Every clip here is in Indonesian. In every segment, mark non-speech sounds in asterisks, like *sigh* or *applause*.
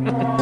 more. *laughs*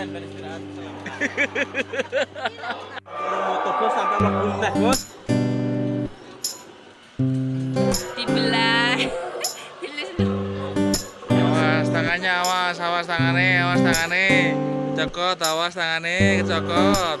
Motor bos sampai mlebu Bos. dibelah Awas tangannya awas, awas tangannya, awas tangannya. Cokot, awas tangannya, kecokot.